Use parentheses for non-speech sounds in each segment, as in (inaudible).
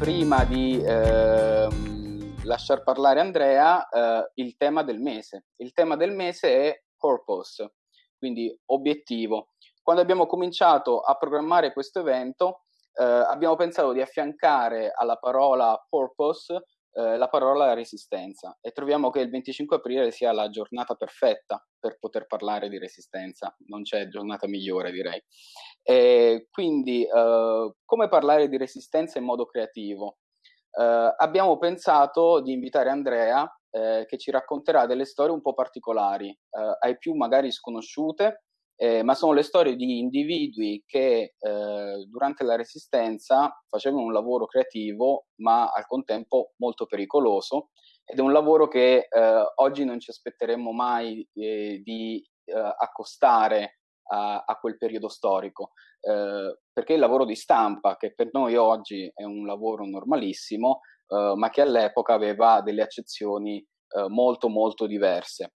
prima di eh, lasciar parlare Andrea, eh, il tema del mese. Il tema del mese è purpose, quindi obiettivo. Quando abbiamo cominciato a programmare questo evento, eh, abbiamo pensato di affiancare alla parola purpose eh, la parola resistenza e troviamo che il 25 aprile sia la giornata perfetta per poter parlare di resistenza, non c'è giornata migliore direi. E quindi eh, come parlare di resistenza in modo creativo? Eh, abbiamo pensato di invitare Andrea eh, che ci racconterà delle storie un po' particolari, eh, ai più magari sconosciute, eh, ma sono le storie di individui che eh, durante la resistenza facevano un lavoro creativo, ma al contempo molto pericoloso, ed è un lavoro che eh, oggi non ci aspetteremmo mai eh, di eh, accostare a, a, quel periodo storico, eh, perché il lavoro di stampa, che per noi oggi è un lavoro normalissimo, ma che all'epoca aveva delle accezioni molto molto diverse.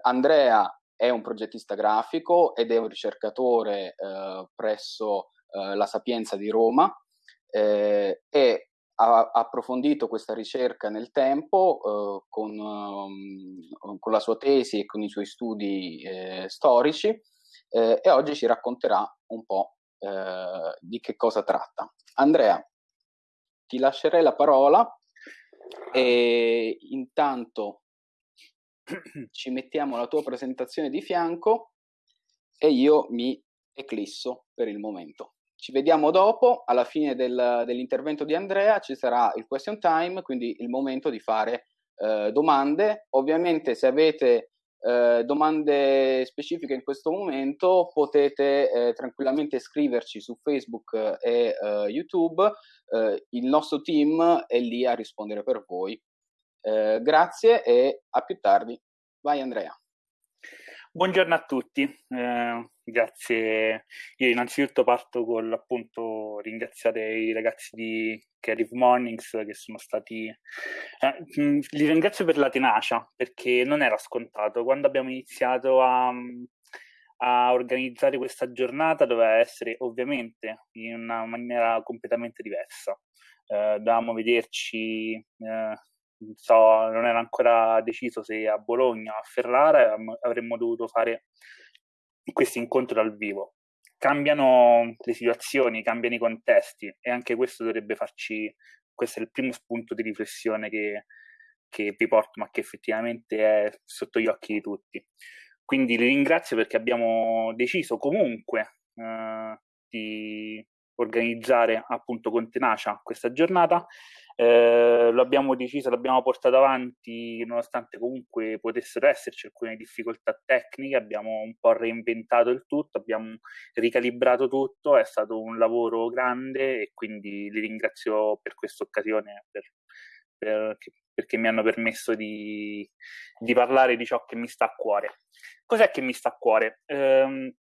Andrea è un progettista grafico ed è un ricercatore eh, presso eh, la Sapienza di Roma eh, e ha approfondito questa ricerca nel tempo eh, con, um, con, la sua tesi e con i suoi studi eh, storici eh, e oggi ci racconterà un po' di che cosa tratta. Andrea, ti lascerei la parola e intanto (clears throat) ci mettiamo la tua presentazione di fianco e io mi eclisso per il momento. Ci vediamo dopo, alla fine del, dell'intervento di Andrea ci sarà il question time, quindi il momento di fare eh, domande. Ovviamente se avete eh, domande specifiche in questo momento potete eh, tranquillamente scriverci su Facebook e eh, YouTube, eh, il nostro team è lì a rispondere per voi eh, grazie e a più tardi. Vai Andrea. Buongiorno a tutti, eh, grazie. Io innanzitutto parto con appunto ringraziare i ragazzi di Creative Mornings che sono stati... Eh, li ringrazio per la tenacia perché non era scontato. Quando abbiamo iniziato a, a organizzare questa giornata doveva essere ovviamente in una maniera completamente diversa. Eh, dovevamo vederci eh, so, non era ancora deciso se a Bologna o a Ferrara avremmo dovuto fare questo incontro dal vivo. Cambiano le situazioni, cambiano i contesti e anche questo dovrebbe farci, questo è il primo spunto di riflessione che, che vi porto, ma che effettivamente è sotto gli occhi di tutti. Quindi li ringrazio perché abbiamo deciso comunque eh, di organizzare appunto con tenacia questa giornata eh, lo abbiamo deciso, l'abbiamo portato avanti nonostante comunque potessero esserci alcune difficoltà tecniche, abbiamo un po' reinventato il tutto, abbiamo ricalibrato tutto, è stato un lavoro grande e quindi li ringrazio per questa occasione, per, per, perché mi hanno permesso di, di, parlare di ciò che mi sta a cuore. Cos'è che mi sta a cuore? Eh,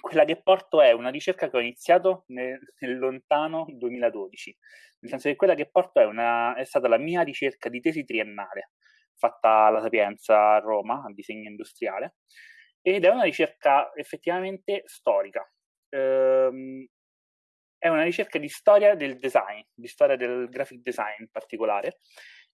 quella che porto è una ricerca che ho iniziato nel, nel, lontano 2012, nel senso che quella che porto è, una, è stata la mia ricerca di tesi triennale, fatta alla Sapienza a Roma, a disegno industriale, ed è una ricerca effettivamente storica. Ehm, è una ricerca di storia del design, di storia del graphic design in particolare,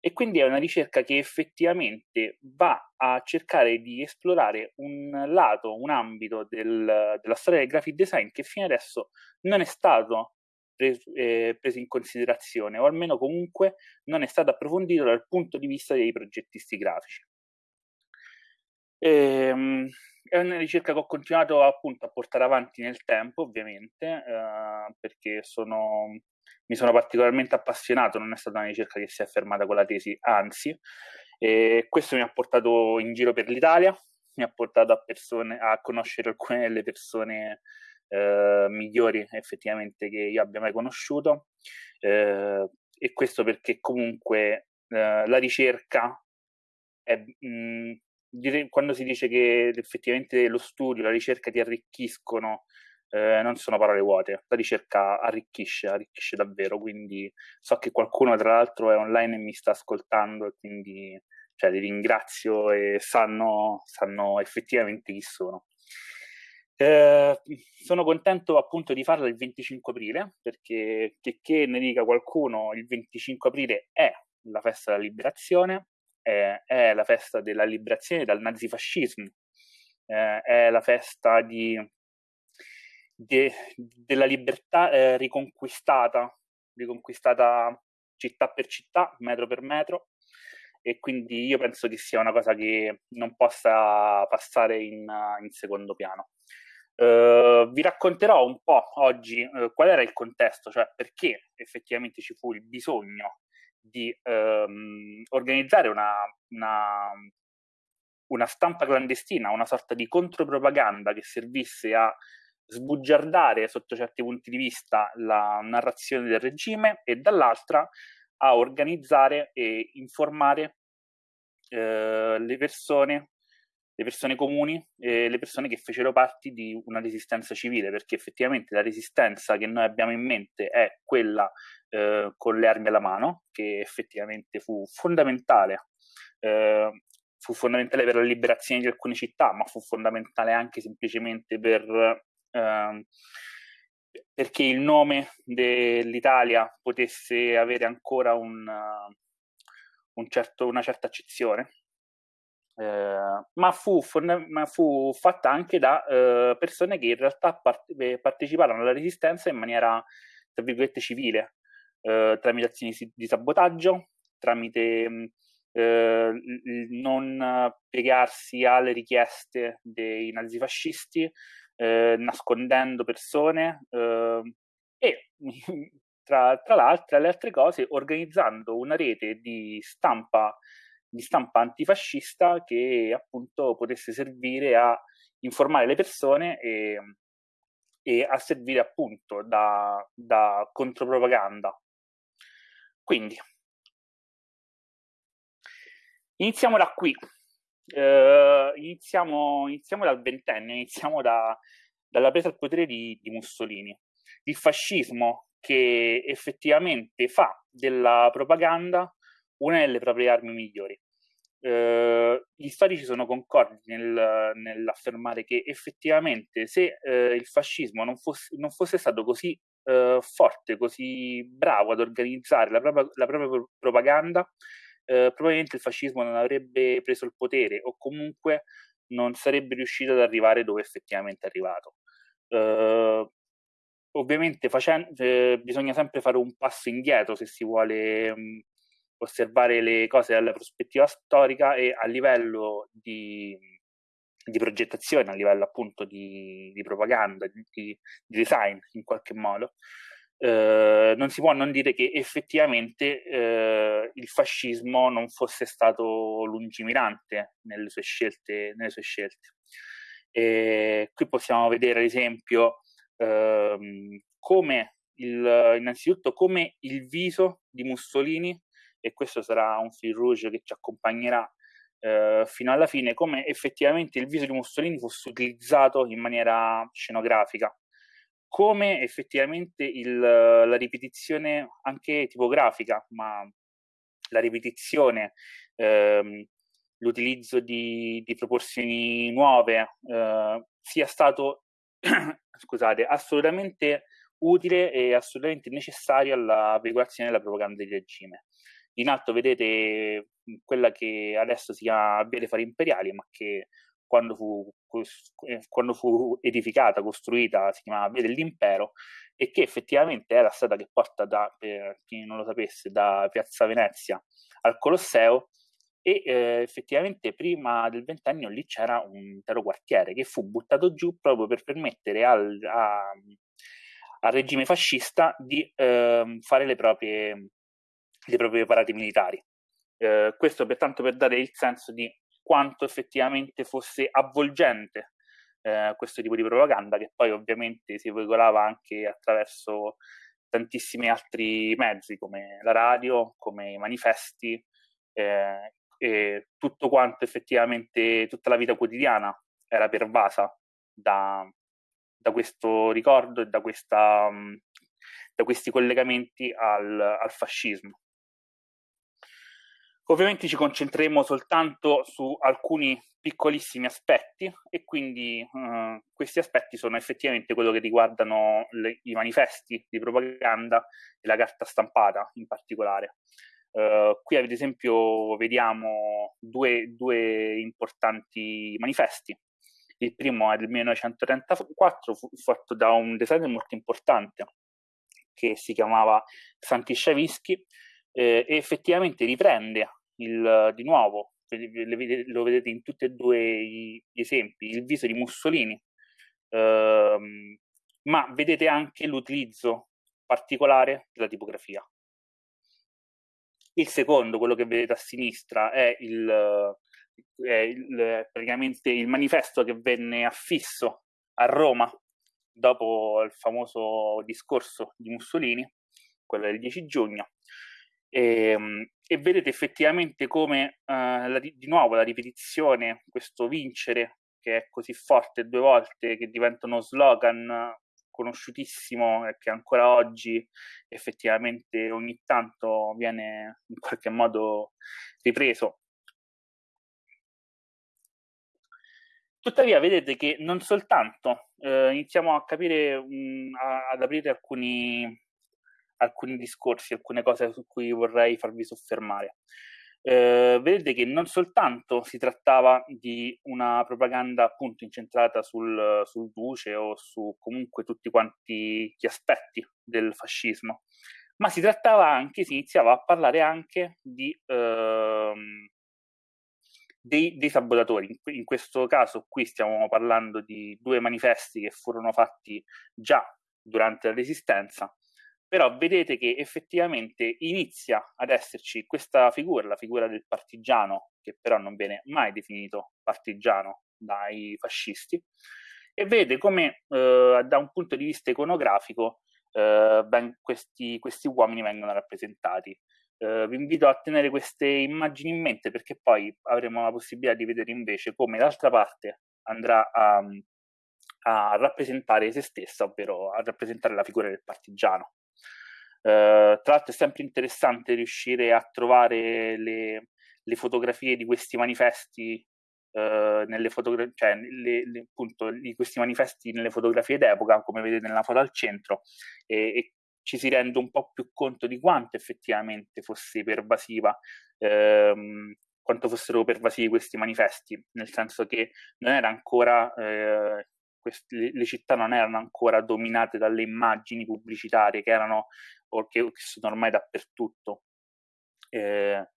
e quindi è una ricerca che effettivamente va a cercare di esplorare un lato, un ambito del, della storia del graphic design che fino adesso non è stato preso, eh, preso in considerazione o almeno comunque non è stato approfondito dal punto di vista dei progettisti grafici. Ehm, è una ricerca che ho continuato appunto a portare avanti nel tempo, ovviamente, eh, perché sono mi sono particolarmente appassionato, non è stata una ricerca che si è fermata con la tesi, anzi, e questo mi ha portato in giro per l'Italia, mi ha portato a, persone, a conoscere alcune delle persone eh, migliori effettivamente che io abbia mai conosciuto, eh, e questo perché comunque eh, la ricerca è, mh, quando si dice che effettivamente lo studio, la ricerca ti arricchiscono eh, non sono parole vuote, la ricerca arricchisce, arricchisce davvero, quindi so che qualcuno tra l'altro è online e mi sta ascoltando quindi cioè, li ringrazio e sanno, sanno effettivamente chi sono. Eh, sono contento appunto di farlo il 25 aprile perché che, che ne dica qualcuno il 25 aprile è la festa della liberazione è, è la festa della liberazione dal nazifascismo eh, è la festa di, de, della libertà eh, riconquistata riconquistata città per città metro per metro e quindi io penso che sia una cosa che non possa passare in, in secondo piano. Uh, vi racconterò un po' oggi uh, qual era il contesto, cioè perché effettivamente ci fu il bisogno di um, organizzare una, una, una, stampa clandestina, una sorta di contropropaganda che servisse a sbugiardare sotto certi punti di vista la narrazione del regime e dall'altra a organizzare e informare uh, le persone le persone comuni e le persone che fecero parte di una resistenza civile, perché effettivamente la resistenza che noi abbiamo in mente è quella eh, con le armi alla mano, che effettivamente fu fondamentale. Eh, fu fondamentale per la liberazione di alcune città, ma fu fondamentale anche semplicemente per, eh, perché il nome dell'Italia potesse avere ancora un, un certo, una certa accezione. Eh, ma, fu, ma, fu, fatta anche da eh, persone che in realtà part- eh, parteciparono alla resistenza in maniera, tra virgolette, civile, eh, tramite azioni di sabotaggio, tramite mm, eh, non piegarsi alle richieste dei nazifascisti, nascondendo persone e (laughs) tra, tra l'altro, le altre cose, organizzando una rete di stampa di stampa antifascista che appunto potesse servire a informare le persone e, e a servire appunto da, da contropropaganda. Quindi, iniziamo da qui. Uh, iniziamo, iniziamo, dal ventennio, iniziamo da, dalla presa al potere di, di Mussolini. Il fascismo che effettivamente fa della propaganda una delle proprie armi migliori eh, gli storici sono concordi nel, nell'affermare che effettivamente se eh, il fascismo non fosse, non fosse stato così eh, forte, così bravo ad organizzare la propria, la propria propaganda, eh, probabilmente il fascismo non avrebbe preso il potere o comunque non sarebbe riuscito ad arrivare dove effettivamente è arrivato. Uh, ovviamente facendo, eh, bisogna sempre fare un passo indietro se si vuole mh, osservare le cose dalla prospettiva storica e a livello di, di progettazione, a livello appunto di, di propaganda, di, di, design in qualche modo, eh, non si può non dire che effettivamente eh, il fascismo non fosse stato lungimirante nelle sue scelte. Nelle sue scelte. Qui possiamo vedere ad esempio ehm, come il, innanzitutto come il viso di Mussolini e questo sarà un fil rouge che ci accompagnerà eh, fino alla fine, come effettivamente il viso di Mussolini fosse utilizzato in maniera scenografica, come effettivamente il, la ripetizione anche tipografica, ma la ripetizione, ehm, l'utilizzo di, di, proporzioni nuove eh, sia stato (clears throat) scusate, assolutamente utile e assolutamente necessario alla veicolazione della propaganda di regime. In alto vedete quella che adesso si chiama Via Fari Imperiali, ma che quando fu, quando fu, edificata, costruita, si chiamava Via dell'Impero e che effettivamente è la strada che porta da, per chi non lo sapesse, da Piazza Venezia al Colosseo e eh, effettivamente prima del ventennio lì c'era un intero quartiere che fu buttato giù proprio per permettere al, a, al regime fascista di eh, fare le proprie dei propri parati militari. Eh, questo pertanto per dare il senso di quanto effettivamente fosse avvolgente eh, questo tipo di propaganda, che poi ovviamente si veicolava anche attraverso tantissimi altri mezzi, come la radio, come i manifesti, eh, e tutto quanto effettivamente, tutta la vita quotidiana era pervasa da, da questo ricordo e da, questa, da questi collegamenti al, al fascismo. Ovviamente ci concentreremo soltanto su alcuni piccolissimi aspetti e quindi eh, questi aspetti sono effettivamente quello che riguardano le, i manifesti di propaganda e la carta stampata in particolare. Uh, qui ad esempio vediamo due, due, importanti manifesti. Il primo è del 1934, fu fatto da un designer molto importante che si chiamava Santi Sciavischi eh, e effettivamente riprende il, di nuovo, lo vedete in tutti e due gli esempi, il viso di Mussolini, ehm, ma vedete anche l'utilizzo particolare della tipografia. Il secondo, quello che vedete a sinistra, è, il, è il, praticamente il manifesto che venne affisso a Roma dopo il famoso discorso di Mussolini, quello del 10 giugno, e, ehm, e vedete effettivamente come uh, la, di nuovo la ripetizione, questo vincere che è così forte due volte, che diventa uno slogan conosciutissimo e che ancora oggi effettivamente ogni tanto viene in qualche modo ripreso. Tuttavia vedete che non soltanto eh, iniziamo a capire, mh, a, ad aprire alcuni, alcuni discorsi, alcune cose su cui vorrei farvi soffermare. Eh, vedete che non soltanto si trattava di una propaganda appunto incentrata sul, sul duce o su comunque tutti quanti gli aspetti del fascismo, ma si trattava anche, si iniziava a parlare anche di, ehm, dei, dei, sabotatori. In, in, questo caso qui stiamo parlando di due manifesti che furono fatti già durante la Resistenza però vedete che effettivamente inizia ad esserci questa figura, la figura del partigiano, che però non viene mai definito partigiano dai fascisti, e vede come eh, da un punto di vista iconografico eh, ben, questi, questi, uomini vengono rappresentati. Eh, vi invito a tenere queste immagini in mente perché poi avremo la possibilità di vedere invece come l'altra parte andrà a, a rappresentare se stessa, ovvero a rappresentare la figura del partigiano. Uh, tra l'altro è sempre interessante riuscire a trovare le, le fotografie di questi manifesti uh, nelle fotogra- cioè le, le, appunto, di questi manifesti nelle fotografie d'epoca, come vedete nella foto al centro, e, e, ci si rende un po' più conto di quanto effettivamente fosse pervasiva, ehm, quanto fossero pervasivi questi manifesti, nel senso che non era ancora eh, queste, le città non erano ancora dominate dalle immagini pubblicitarie che erano o che, sono ormai dappertutto. Eh,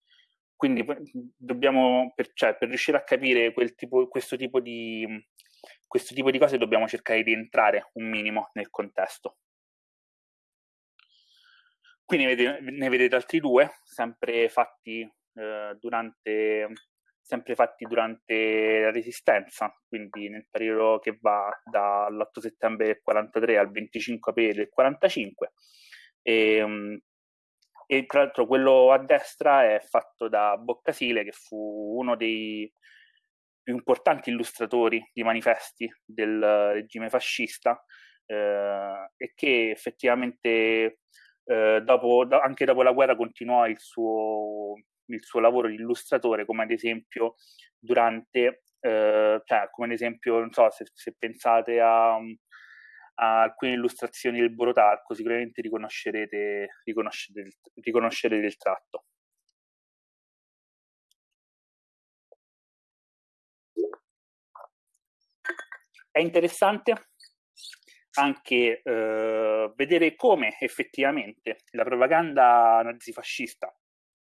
quindi dobbiamo, per, cioè, per, riuscire a capire tipo, questo, tipo di, questo tipo di cose dobbiamo cercare di entrare un minimo nel contesto. Qui ne vedete, ne vedete altri due, sempre fatti eh, durante sempre fatti durante la Resistenza, quindi nel periodo che va dall'8 settembre del 43 al 25 aprile del 45. E, e tra l'altro quello a destra è fatto da Boccasile, che fu uno dei più importanti illustratori di manifesti del regime fascista eh, e che effettivamente eh, dopo, anche dopo la guerra continuò il suo, il suo lavoro di illustratore, come ad esempio durante, eh, cioè come ad esempio, non so se, se pensate a, a, alcune illustrazioni del Borotarco, sicuramente riconoscerete, riconoscerete, riconoscerete il tratto. È interessante anche eh, vedere come effettivamente la propaganda nazifascista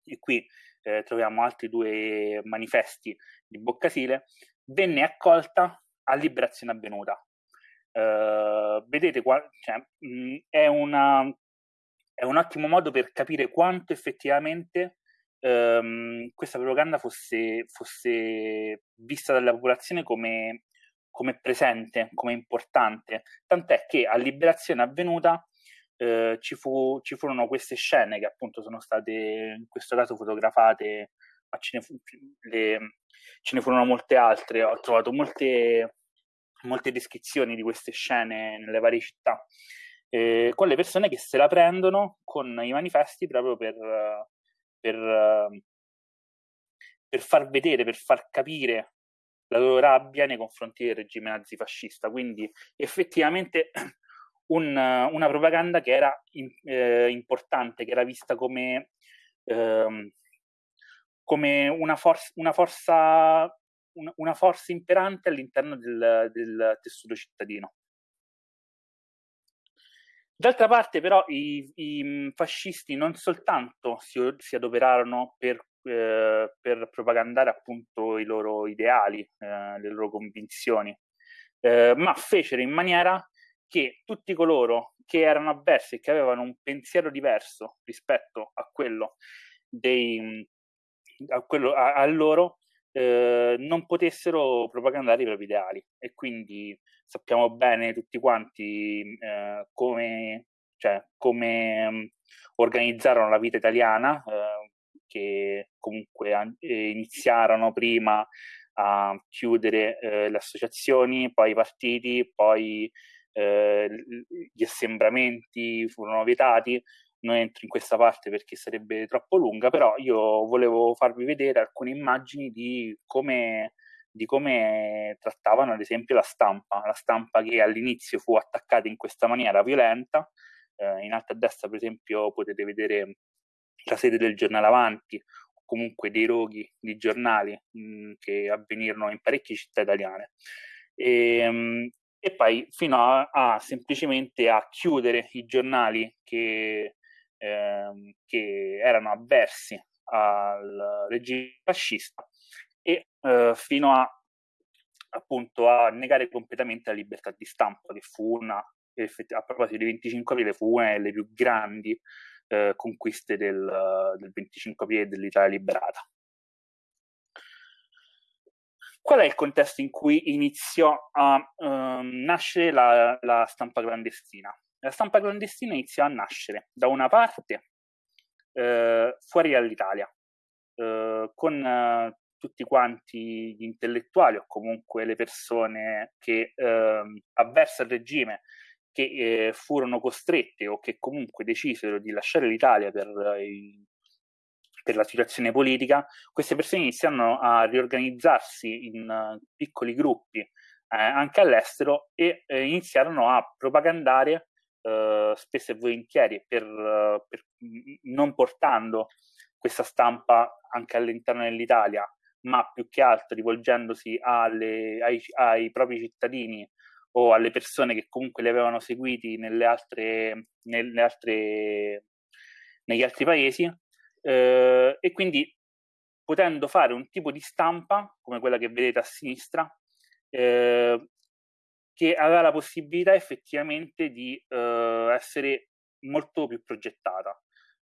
e qui eh, troviamo altri due manifesti di Boccasile, venne accolta a Liberazione Avvenuta. Uh, vedete qua, cioè, mh, è, una, è, un ottimo modo per capire quanto effettivamente um, questa propaganda fosse, fosse, vista dalla popolazione come, come presente, come importante. Tant'è che a Liberazione Avvenuta eh, ci, fu, ci, furono queste scene che appunto sono state in questo caso fotografate, ma ce ne, fu, le, ce ne furono molte altre. Ho trovato molte, molte descrizioni di queste scene nelle varie città, eh, con le persone che se la prendono con i manifesti proprio per, per, per far vedere, per far capire la loro rabbia nei confronti del regime nazifascista. Quindi effettivamente (clears throat) un, una propaganda che era in, eh, importante, che era vista come, eh, come una, for- una, forza, una, una, forza, imperante all'interno del, del tessuto cittadino. D'altra parte, però, i, i, fascisti non soltanto si, si adoperarono per, eh, per, propagandare appunto i loro ideali, eh, le loro convinzioni, eh, ma fecero in maniera che tutti coloro che erano avversi e che avevano un pensiero diverso rispetto a quello dei a, quello, a, a loro eh, non potessero propagandare i propri ideali. E quindi sappiamo bene tutti quanti eh, come, cioè, come um, organizzarono la vita italiana eh, che comunque an- eh, iniziarono prima a chiudere eh, le associazioni, poi i partiti, poi eh, gli assembramenti furono vietati. Non entro in questa parte perché sarebbe troppo lunga, però io volevo farvi vedere alcune immagini di come, di come trattavano ad esempio la stampa, la stampa che all'inizio fu attaccata in questa maniera violenta. Eh, in alto a destra, per esempio, potete vedere la sede del giornale Avanti, comunque dei roghi di giornali mh, che avvenirono in parecchie città italiane. E, mh, e poi fino a, a, semplicemente a chiudere i giornali che, ehm, che erano avversi al regime fascista e eh, fino a appunto a negare completamente la libertà di stampa che fu una a proposito di 25 aprile fu una delle più grandi eh, conquiste del, del 25 aprile dell'Italia liberata. Qual è il contesto in cui iniziò a um, nascere la, la, stampa clandestina? La stampa clandestina iniziò a nascere da una parte eh, fuori dall'Italia, eh, con eh, tutti quanti gli intellettuali o comunque le persone che ehm, avverse al regime che eh, furono costrette o che comunque decisero di lasciare l'Italia per, eh, per la situazione politica, queste persone iniziano a riorganizzarsi in uh, piccoli gruppi eh, anche all'estero e eh, iniziarono a propagandare eh, spesso e volentieri per, per, non portando questa stampa anche all'interno dell'Italia, ma più che altro rivolgendosi alle, ai, ai propri cittadini o alle persone che comunque li avevano seguiti nelle altre, nelle altre, negli altri paesi eh, e quindi potendo fare un tipo di stampa come quella che vedete a sinistra eh, che aveva la possibilità effettivamente di eh, essere molto più progettata.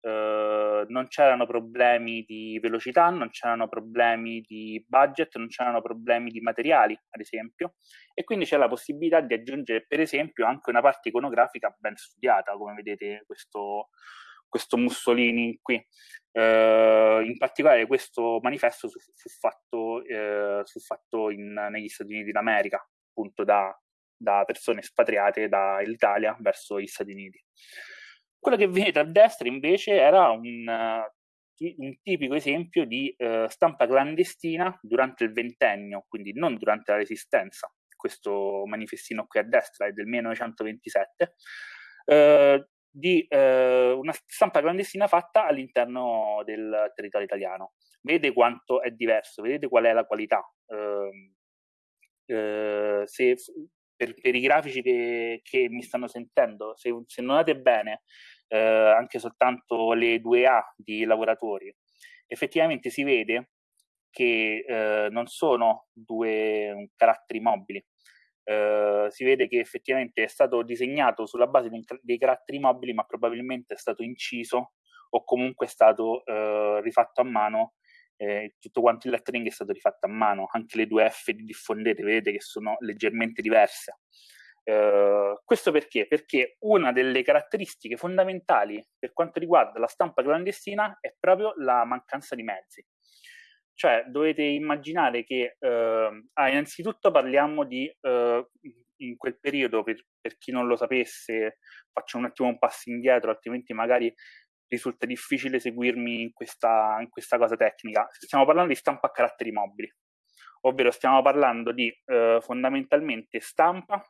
Uh, non c'erano problemi di velocità, non c'erano problemi di budget, non c'erano problemi di materiali, ad esempio, e quindi c'è la possibilità di aggiungere, per esempio, anche una parte iconografica ben studiata, come vedete questo, questo Mussolini qui. Uh, in particolare questo manifesto fu, fu fatto, uh, fu fatto in, negli Stati Uniti d'America, appunto da, da persone espatriate dall'Italia verso gli Stati Uniti. Quello che vedete a destra invece era un, un tipico esempio di uh, stampa clandestina durante il ventennio, quindi non durante la resistenza. Questo manifestino qui a destra è del 1927, uh, di uh, una stampa clandestina fatta all'interno del territorio italiano. Vedete quanto è diverso, vedete qual è la qualità. Ehm, se per, per i grafici che, che, mi stanno sentendo, se, se notate bene, eh, anche soltanto le due A di lavoratori, effettivamente si vede che eh, non sono due caratteri mobili. Eh, si vede che effettivamente è stato disegnato sulla base dei, caratteri mobili, ma probabilmente è stato inciso o comunque è stato eh, rifatto a mano eh, tutto quanto il lettering è stato rifatto a mano, anche le due F di diffondete vedete che sono leggermente diverse. Uh, questo perché? Perché una delle caratteristiche fondamentali per quanto riguarda la stampa clandestina è proprio la mancanza di mezzi. Cioè, dovete immaginare che, uh, ah, innanzitutto parliamo di, uh, in quel periodo, per, per, chi non lo sapesse, faccio un attimo un passo indietro, altrimenti magari risulta difficile seguirmi in questa, in questa cosa tecnica. Stiamo parlando di stampa a caratteri mobili, ovvero stiamo parlando di eh, fondamentalmente stampa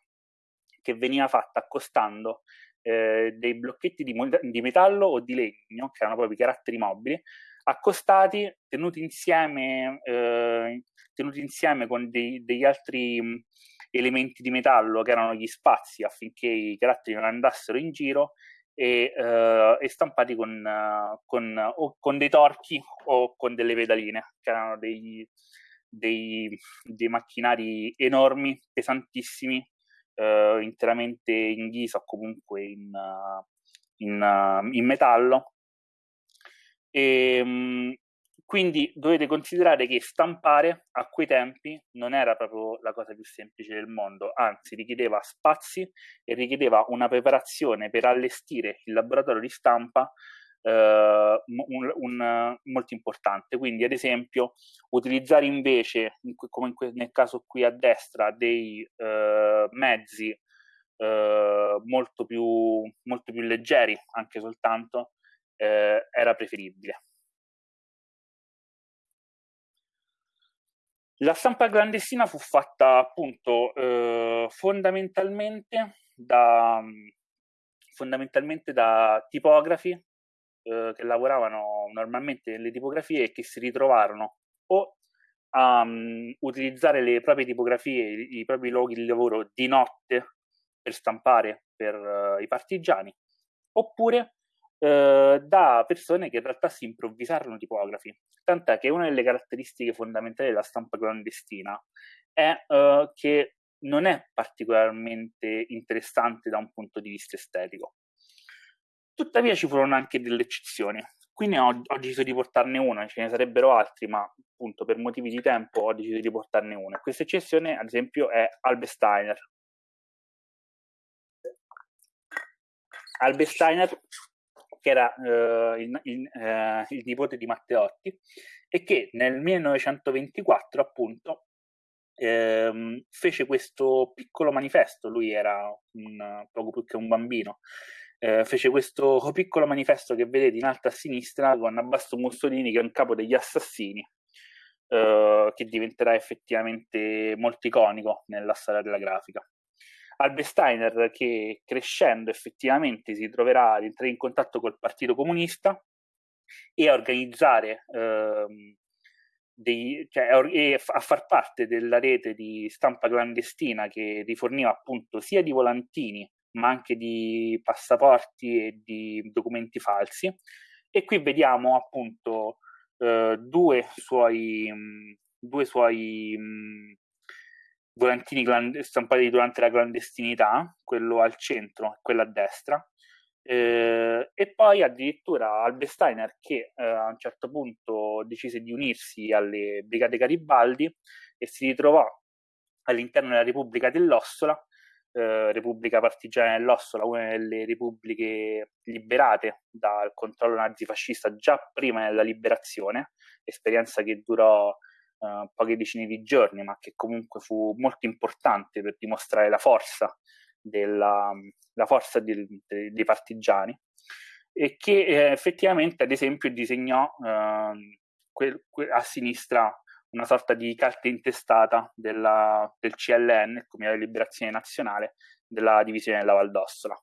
che veniva fatta accostando eh, dei blocchetti di, di, metallo o di legno, che erano proprio i caratteri mobili, accostati, tenuti insieme, eh, tenuti insieme con dei, degli altri mh, elementi di metallo che erano gli spazi affinché i caratteri non andassero in giro e, uh, e stampati con, con, con dei torchi o con delle pedaline, che erano dei, dei, dei macchinari enormi, pesantissimi, uh, interamente in ghisa o comunque in, in, in metallo. E, um, quindi dovete considerare che stampare a quei tempi non era proprio la cosa più semplice del mondo, anzi richiedeva spazi e richiedeva una preparazione per allestire il laboratorio di stampa eh, un, un, molto importante. Quindi, ad esempio, utilizzare invece, come nel caso qui a destra, dei eh, mezzi eh, molto, più, molto più leggeri, anche soltanto, eh, era preferibile. La stampa clandestina fu fatta appunto eh, fondamentalmente, da, fondamentalmente da tipografi eh, che lavoravano normalmente nelle tipografie e che si ritrovarono o a um, utilizzare le proprie tipografie, i, i, propri luoghi di lavoro di notte per stampare per uh, i partigiani, oppure eh, da persone che in realtà si improvvisarono tipografi. Tant'è che una delle caratteristiche fondamentali della stampa clandestina è eh, che non è particolarmente interessante da un punto di vista estetico. Tuttavia ci furono anche delle eccezioni. Quindi ho, ho deciso di portarne una, ce ne sarebbero altri, ma appunto per motivi di tempo ho deciso di portarne una. Questa eccezione, ad esempio, è Albe Steiner. Che era eh, il, il, eh, il, nipote di Matteotti, e che nel 1924 appunto ehm, fece questo piccolo manifesto, lui era un, poco più che un bambino, eh, fece questo (laughs) piccolo manifesto che vedete in alto a sinistra con Abbasto Mussolini che è un capo degli assassini, eh, che diventerà effettivamente molto iconico nella storia della grafica. Albesteiner che crescendo effettivamente si troverà ad entrare in contatto col Partito Comunista e a organizzare ehm, dei, cioè, a far parte della rete di stampa clandestina che riforniva appunto sia di volantini ma anche di passaporti e di documenti falsi. E qui vediamo appunto eh, due suoi, mh, due suoi mh, volantini cland- stampati durante la clandestinità, quello al centro e quello a destra, eh, e poi addirittura Albesteiner che eh, a un certo punto decise di unirsi alle Brigate Garibaldi e si ritrovò all'interno della Repubblica dell'Ossola, eh, Repubblica Partigiana dell'Ossola, una delle repubbliche liberate dal controllo nazifascista già prima della liberazione, esperienza che durò uh, poche decine di giorni, ma che comunque fu molto importante per dimostrare la forza, della, la forza di, de, dei partigiani e che eh, effettivamente, ad esempio, disegnò uh, que, que, a sinistra una sorta di carta intestata della, del CLN, Comitato di Liberazione Nazionale, della divisione della Valdossola.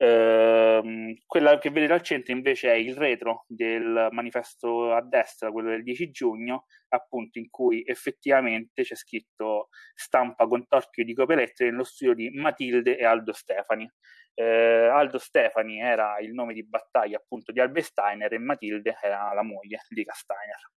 Ehm, quella che vedete al centro invece è il retro del manifesto a destra, quello del 10 giugno, appunto in cui effettivamente c'è scritto stampa con torchio di copelette nello studio di Matilde e Aldo Stefani. Eh, Aldo Stefani era il nome di battaglia appunto di Albe Steiner e Matilde era la moglie di Castainer.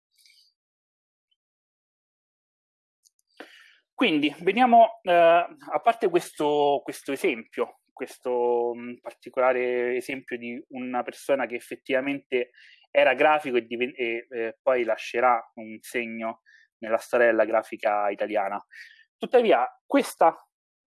Quindi veniamo, eh, a parte questo, questo esempio questo mh, particolare esempio di una persona che effettivamente era grafico e, diven- e eh, poi lascerà un segno nella storia della grafica italiana. Tuttavia, questa,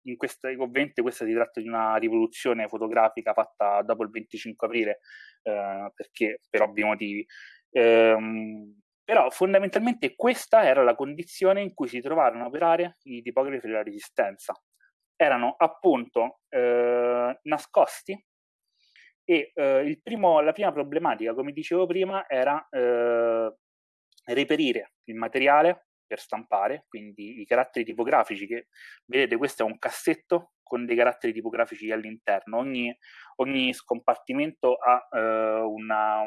in questa, ovviamente questa si tratta di una rivoluzione fotografica fatta dopo il 25 aprile, eh, perché per ovvi motivi. Ehm, però fondamentalmente questa era la condizione in cui si trovarono a operare i tipografi della resistenza, erano appunto eh, nascosti E eh, primo, la prima problematica, come dicevo prima, era eh, reperire il materiale per stampare, quindi i caratteri tipografici che vedete questo è un cassetto con dei caratteri tipografici all'interno, ogni, ogni scompartimento ha, eh, una,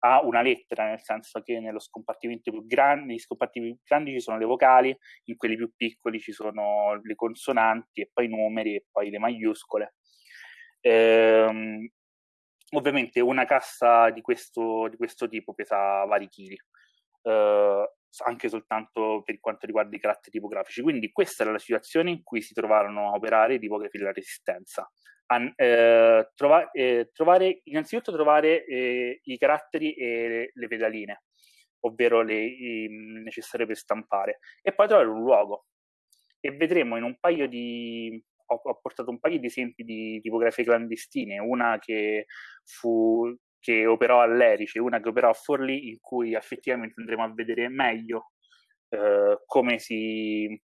ha, una, lettera, nel senso che nello scompartimento più grande, negli scompartimenti più grandi ci sono le vocali, in quelli più piccoli ci sono le consonanti e poi i numeri e poi le maiuscole. Ehm, ovviamente una cassa di questo, di questo tipo pesa vari chili. Eh, anche soltanto per quanto riguarda i caratteri tipografici. Quindi questa era la situazione in cui si trovarono a operare i tipografi della resistenza. An, eh, trova, eh, trovare, innanzitutto trovare eh, i caratteri e le, pedaline, ovvero le i, necessarie per stampare, e poi trovare un luogo. E vedremo in un paio di... Ho, ho portato un paio di esempi di tipografie clandestine, una che fu che operò all'Erice, una che operò a Forlì, in cui effettivamente andremo a vedere meglio eh, come, si,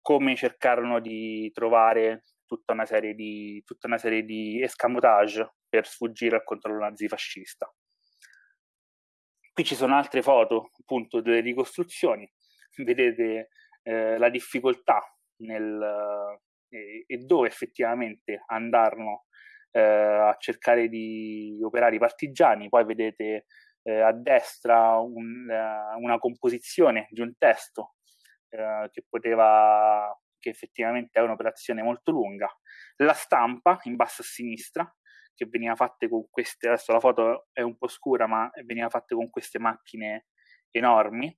come cercarono di trovare tutta una serie di, tutta una serie di escamotage per sfuggire al controllo nazifascista. Qui ci sono altre foto, appunto, delle ricostruzioni. Vedete eh, la difficoltà nel, eh, e dove effettivamente andarono eh, a cercare di operare i partigiani, poi vedete eh, a destra un, uh, una composizione di un testo uh, che poteva, che effettivamente è un'operazione molto lunga, la stampa in basso a sinistra, che veniva fatta con queste, adesso la foto è un po' scura, ma veniva fatta con queste macchine enormi,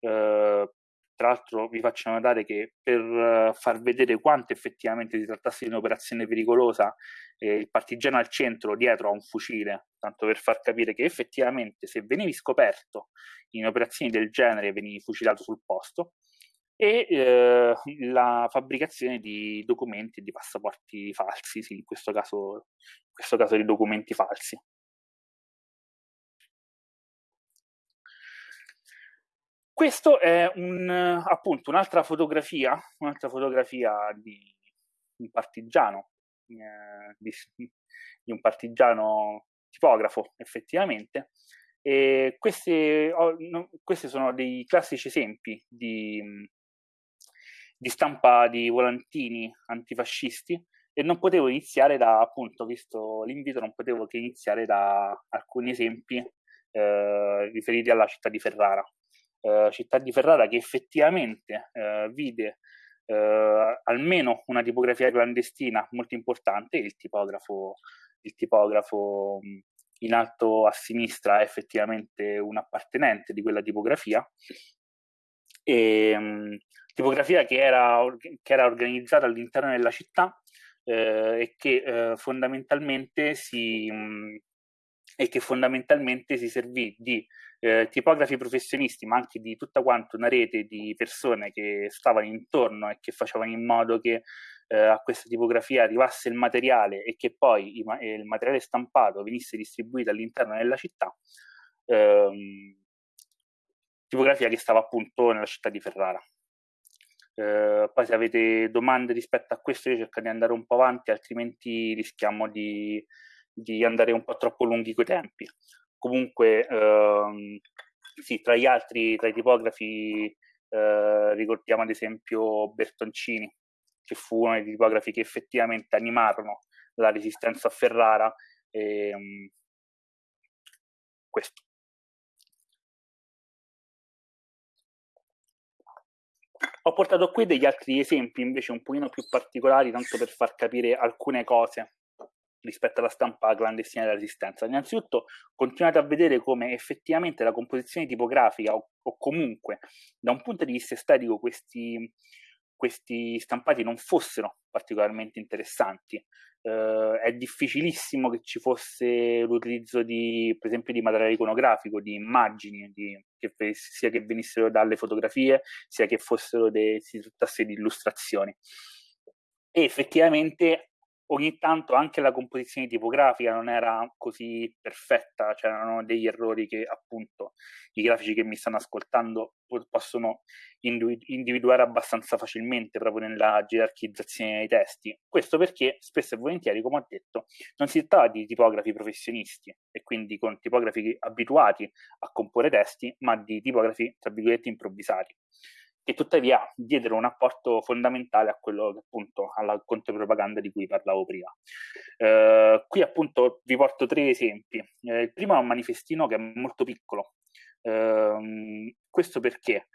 eh, tra l'altro vi faccio notare che per uh, far vedere quanto effettivamente si trattasse di un'operazione pericolosa, eh, il partigiano al centro dietro ha un fucile, tanto per far capire che effettivamente se venivi scoperto in operazioni del genere venivi fucilato sul posto, e eh, la fabbricazione di documenti e di passaporti falsi, sì, in questo caso, in questo caso di documenti falsi. Questo è un, appunto un'altra fotografia, un'altra fotografia di un partigiano, eh, di, di, un partigiano tipografo effettivamente. E questi, oh, no, questi sono dei classici esempi di, di stampa di volantini antifascisti e non potevo iniziare da, appunto, visto l'invito, non potevo che iniziare da alcuni esempi eh, riferiti alla città di Ferrara eh, città di Ferrara che effettivamente eh, vide eh, almeno una tipografia clandestina molto importante, il tipografo, il tipografo in alto a sinistra è effettivamente un appartenente di quella tipografia. E, tipografia che era, che era, organizzata all'interno della città eh, e che eh, fondamentalmente si, mh, e che fondamentalmente si servì di eh, tipografi professionisti, ma anche di tutta quanto una rete di persone che stavano intorno e che facevano in modo che eh, a questa tipografia arrivasse il materiale e che poi il, il materiale stampato venisse distribuito all'interno della città. Ehm, tipografia che stava appunto nella città di Ferrara. Eh, poi se avete domande rispetto a questo io cerco di andare un po' avanti, altrimenti rischiamo di, di andare un po' troppo lunghi coi tempi. Comunque, ehm, sì, tra gli altri, tra i tipografi, eh, ricordiamo ad esempio Bertoncini, che fu uno dei tipografi che effettivamente animarono la resistenza a Ferrara. E, um, questo. Ho portato qui degli altri esempi invece un pochino più particolari, tanto per far capire alcune cose rispetto alla stampa clandestina della resistenza. Innanzitutto continuate a vedere come effettivamente la composizione tipografica o, o comunque da un punto di vista estetico questi, questi stampati non fossero particolarmente interessanti. Uh, è difficilissimo che ci fosse l'utilizzo di, per esempio, di materiale iconografico, di immagini, di, che, sia che venissero dalle fotografie, sia che fossero de, si trattasse di illustrazioni. E effettivamente ogni tanto anche la composizione tipografica non era così perfetta, c'erano degli errori che appunto i grafici che mi stanno ascoltando possono individuare abbastanza facilmente proprio nella gerarchizzazione dei testi. Questo perché spesso e volentieri, come ho detto, non si tratta di tipografi professionisti e quindi con tipografi abituati a comporre testi, ma di tipografi, tra virgolette, improvvisati che tuttavia diedero un apporto fondamentale a quello che appunto alla contropropaganda di cui parlavo prima. Eh, qui appunto vi porto tre esempi. Eh, il primo è un manifestino che è molto piccolo. Eh, questo perché?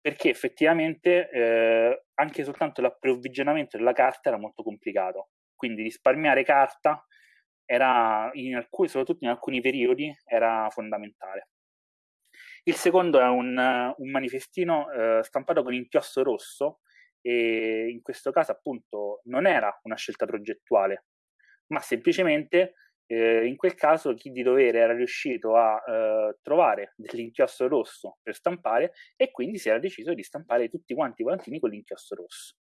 Perché effettivamente eh, anche soltanto l'approvvigionamento della carta era molto complicato. Quindi risparmiare carta era, in alcuni, soprattutto in alcuni periodi, era fondamentale. Il secondo è un, un manifestino eh, stampato con inchiostro rosso e in questo caso appunto non era una scelta progettuale, ma semplicemente eh, in quel caso chi di dovere era riuscito a eh, trovare dell'inchiostro rosso per stampare e quindi si era deciso di stampare tutti quanti i volantini con l'inchiostro rosso.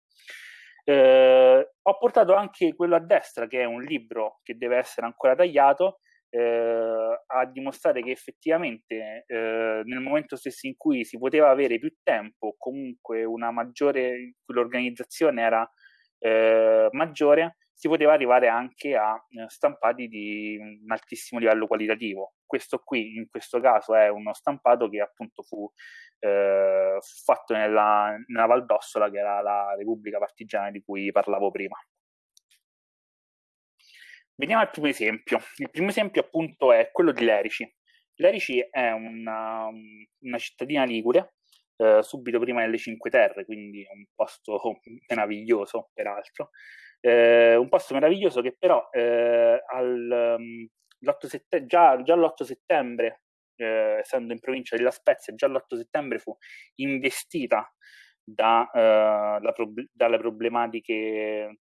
Eh, ho portato anche quello a destra, che è un libro che deve essere ancora tagliato, eh, a dimostrare che effettivamente eh, nel momento stesso in cui si poteva avere più tempo, comunque una maggiore, l'organizzazione era eh, maggiore, si poteva arrivare anche a eh, stampati di un altissimo livello qualitativo. Questo qui, in questo caso, è uno stampato che appunto fu eh, fatto nella, nella Valdossola, che era la Repubblica Partigiana di cui parlavo prima. Veniamo al primo esempio. Il primo esempio appunto è quello di Lerici. Lerici è una, una cittadina ligure, eh, subito prima delle Cinque Terre, quindi un posto (laughs) meraviglioso peraltro. Eh, un posto meraviglioso che però eh, al, um, sette- già, già, l'8 settembre, eh, essendo in provincia della Spezia, già l'8 settembre fu investita da, uh, prob- dalle problematiche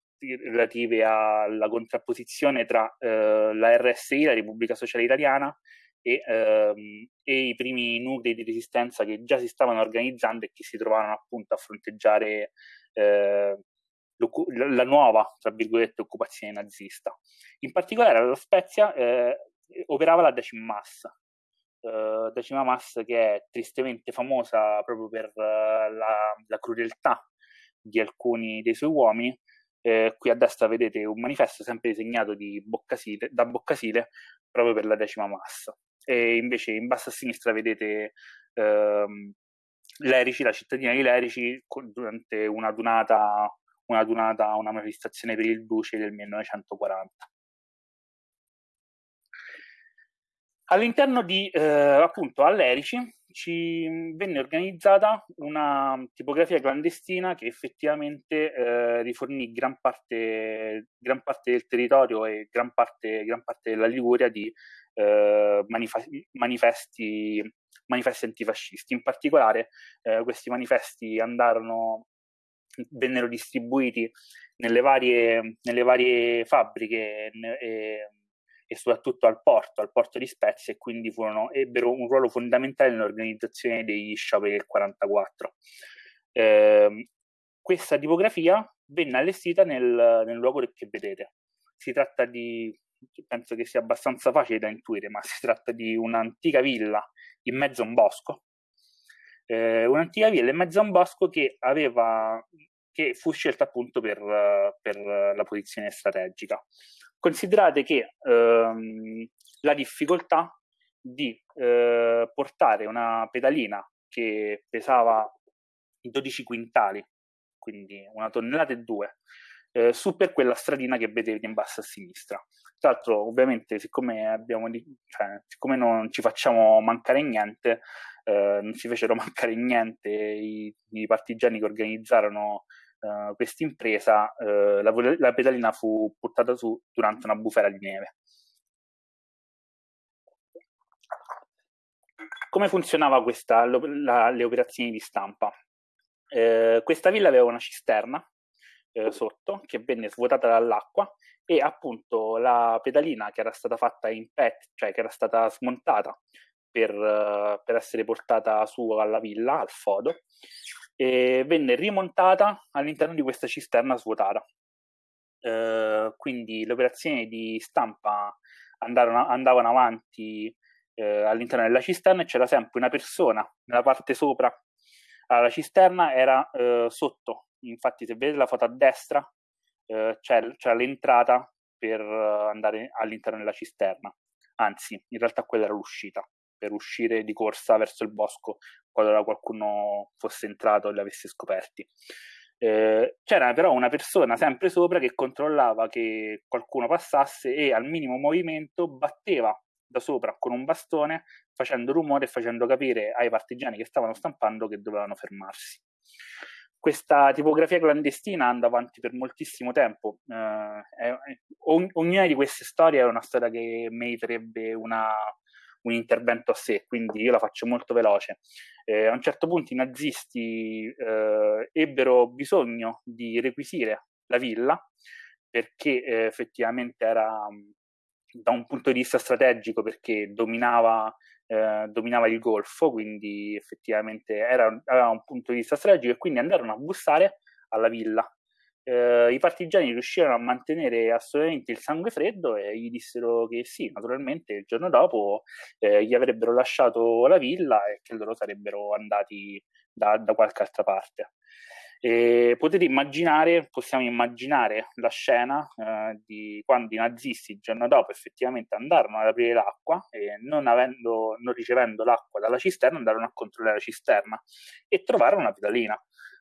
relative alla contrapposizione tra eh, la RSI, la Repubblica Sociale Italiana, e, ehm, e, i primi nuclei di resistenza che già si stavano organizzando e che si trovavano appunto a fronteggiare eh, la nuova, tra virgolette, occupazione nazista. In particolare alla Spezia eh, operava la Decima Massa, Uh, Decima Massa che è tristemente famosa proprio per uh, la, la, crudeltà di alcuni dei suoi uomini eh, qui a destra vedete un manifesto sempre disegnato Boccasile, da Boccasile proprio per la decima massa. E invece in basso a sinistra vedete ehm, Lerici, la cittadina di Lerici, durante una dunata, una dunata, una manifestazione per il Duce del 1940. All'interno di, eh, appunto, All'Erici ci venne organizzata una tipografia clandestina che effettivamente eh, rifornì gran parte, gran parte, del territorio e gran parte, gran parte della Liguria di eh, manif- manifesti, manifesti antifascisti. In particolare eh, questi manifesti andarono, vennero distribuiti nelle varie, nelle varie fabbriche e e soprattutto al porto, al porto di Spezia e quindi furono, ebbero un ruolo fondamentale nell'organizzazione degli scioperi del 44. Eh, questa tipografia venne allestita nel, nel luogo che vedete. Si tratta di, penso che sia abbastanza facile da intuire, ma si tratta di un'antica villa in mezzo a un bosco. Eh, un'antica villa in mezzo a un bosco che aveva che fu scelta appunto per, per la posizione strategica. Considerate che ehm, la difficoltà di eh, portare una pedalina che pesava 12 quintali, quindi una tonnellata e due, eh, su per quella stradina che vedete in basso a sinistra. Tra l'altro, ovviamente, siccome, abbiamo, cioè, siccome non ci facciamo mancare niente, eh, non ci fecero (laughs) mancare niente i, i partigiani che organizzarono uh, questa impresa, uh, la, la, pedalina fu portata su durante una bufera di neve. Come funzionava questa, la, le operazioni di stampa? Eh, questa villa aveva una cisterna eh, sotto che venne svuotata dall'acqua e appunto la pedalina che era stata fatta in PET, cioè che era stata smontata per, uh, per essere portata su alla villa, al fodo, e venne rimontata all'interno di questa cisterna svuotata. eh, quindi le operazioni di stampa andarono, andavano avanti eh, all'interno della cisterna e c'era sempre una persona nella parte sopra. Allora, la cisterna era eh, sotto, infatti se vedete la foto a destra eh, c'è, c'è l'entrata per andare all'interno della cisterna, anzi in realtà quella era l'uscita, per uscire di corsa verso il bosco qualora qualcuno fosse entrato e li avesse scoperti. Eh, c'era però una persona sempre sopra che controllava che qualcuno passasse e al minimo movimento batteva da sopra con un bastone facendo rumore e facendo capire ai partigiani che stavano stampando che dovevano fermarsi. Questa tipografia clandestina andava avanti per moltissimo tempo. Eh, ogn- ognuna di queste storie è una storia che meriterebbe una, un intervento a sé, quindi io la faccio molto veloce. Eh, a un certo punto i nazisti eh, ebbero bisogno di requisire la villa perché eh, effettivamente era da un punto di vista strategico perché dominava, eh, dominava il Golfo, quindi effettivamente era, aveva un punto di vista strategico e quindi andarono a bussare alla villa eh, i partigiani riuscirono a mantenere assolutamente il sangue freddo e gli dissero che sì, naturalmente il giorno dopo eh, gli avrebbero lasciato la villa e che loro sarebbero andati da, da qualche altra parte. E potete immaginare, possiamo immaginare la scena eh, di quando i nazisti il giorno dopo effettivamente andarono ad aprire l'acqua e non, avendo, non ricevendo l'acqua dalla cisterna andarono a controllare la cisterna e trovarono una pedalina